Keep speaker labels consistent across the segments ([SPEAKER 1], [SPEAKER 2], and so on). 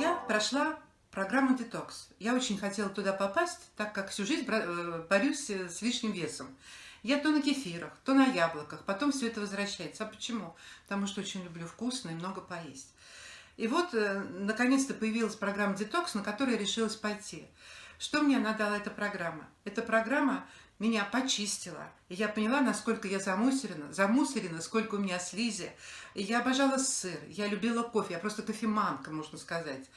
[SPEAKER 1] Я прошла программу «Детокс». Я очень хотела туда попасть, так как всю жизнь э, борюсь с лишним весом. Я то на кефирах, то на яблоках, потом все это возвращается. А почему? Потому что очень люблю вкусно и много поесть. И вот, э, наконец-то появилась программа «Детокс», на которую я решилась пойти. Что мне надала эта программа? Эта программа меня почистила. И я поняла, насколько я замусорена, замусорена, сколько у меня слизи. И я обожала сыр, я любила кофе, я просто кофеманка, можно сказать.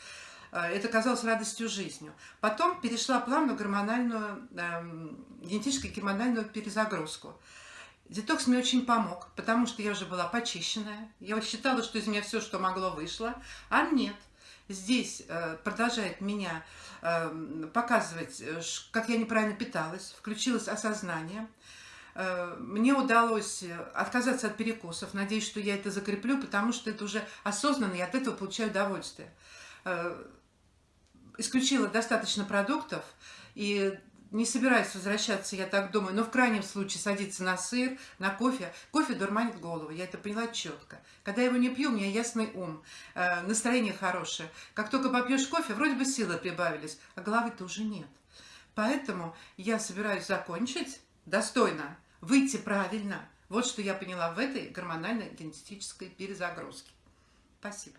[SPEAKER 1] А, это казалось радостью жизнью. Потом перешла плавно гормональную, эм, генетическую гормональную перезагрузку. Детокс мне очень помог, потому что я уже была почищенная. Я считала, что из меня все, что могло, вышло. А нет – здесь э, продолжает меня э, показывать, э, как я неправильно питалась, включилось осознание. Мне удалось отказаться от перекусов. Надеюсь, что я это закреплю, потому что это уже осознанно, и от этого получаю удовольствие. Исключила достаточно продуктов, и не собираюсь возвращаться, я так думаю, но в крайнем случае садиться на сыр, на кофе. Кофе дурманит голову, я это поняла четко. Когда я его не пью, у меня ясный ум, э, настроение хорошее. Как только попьешь кофе, вроде бы силы прибавились, а головы-то уже нет. Поэтому я собираюсь закончить достойно, выйти правильно. Вот что я поняла в этой гормонально-генетической перезагрузке. Спасибо.